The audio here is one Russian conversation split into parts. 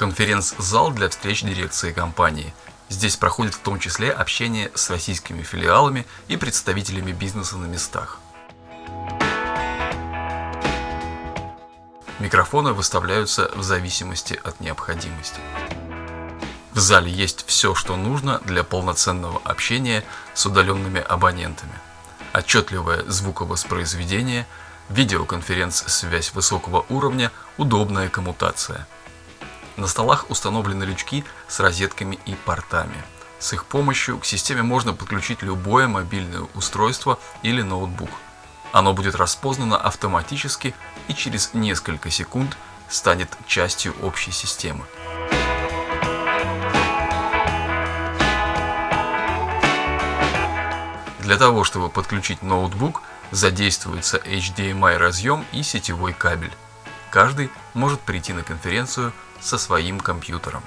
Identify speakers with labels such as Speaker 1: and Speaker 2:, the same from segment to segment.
Speaker 1: конференц-зал для встреч дирекции компании. Здесь проходит в том числе общение с российскими филиалами и представителями бизнеса на местах. Микрофоны выставляются в зависимости от необходимости. В зале есть все, что нужно для полноценного общения с удаленными абонентами. Отчетливое звуковоспроизведение, видеоконференц-связь высокого уровня, удобная коммутация. На столах установлены лючки с розетками и портами. С их помощью к системе можно подключить любое мобильное устройство или ноутбук – оно будет распознано автоматически и через несколько секунд станет частью общей системы. Для того, чтобы подключить ноутбук, задействуется HDMI разъем и сетевой кабель. Каждый может прийти на конференцию со своим компьютером.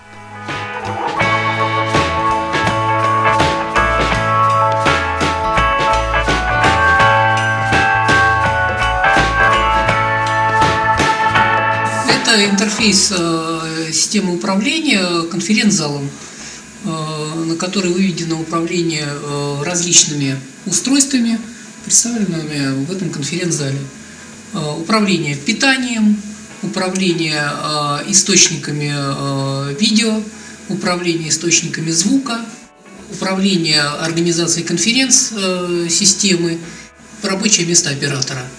Speaker 2: Это интерфейс э, системы управления конференц-залом, э, на который выведено управление э, различными устройствами, представленными в этом конференц-зале. Управление питанием, управление источниками видео, управление источниками звука, управление организацией конференц-системы, рабочее место оператора –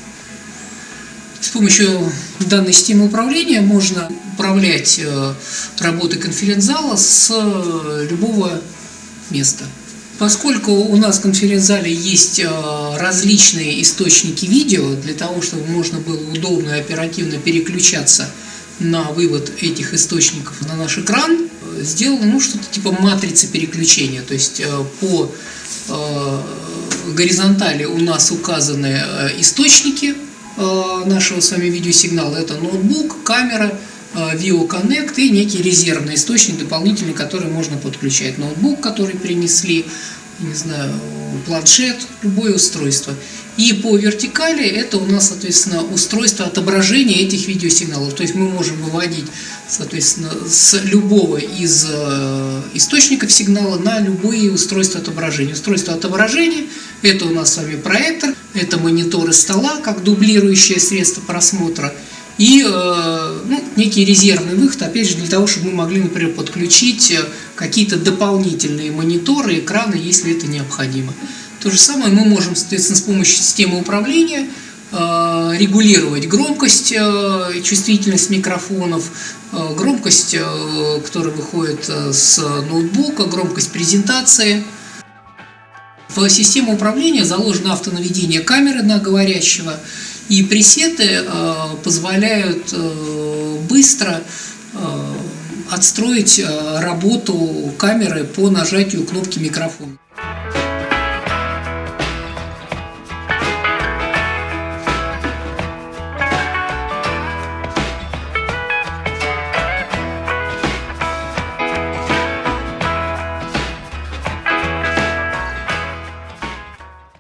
Speaker 2: с помощью данной системы управления можно управлять э, работой конференц-зала с э, любого места. Поскольку у нас в конференц-зале есть э, различные источники видео, для того, чтобы можно было удобно и оперативно переключаться на вывод этих источников на наш экран, сделано ну, что-то типа матрицы переключения. То есть по горизонтали у нас указаны источники Э, нашего с вами видеосигнала. Это ноутбук, камера, Vio э, Connect и некий резервный источник дополнительный, который можно подключать. Ноутбук, который принесли, не знаю, планшет, любое устройство. И по вертикали это у нас, соответственно, устройство отображения этих видеосигналов. То есть мы можем выводить, соответственно, с любого из э, источников сигнала на любые устройства отображения. Устройство отображения – это у нас с вами проектор, это мониторы стола, как дублирующее средство просмотра, и э, ну, некий резервный выход, опять же, для того, чтобы мы могли, например, подключить э, какие-то дополнительные мониторы, экраны, если это необходимо. То же самое мы можем, соответственно, с помощью системы управления э, регулировать громкость, чувствительность микрофонов, громкость, которая выходит с ноутбука, громкость презентации. В систему управления заложено автонаведение камеры на говорящего, и пресеты позволяют быстро отстроить работу камеры по нажатию кнопки микрофона.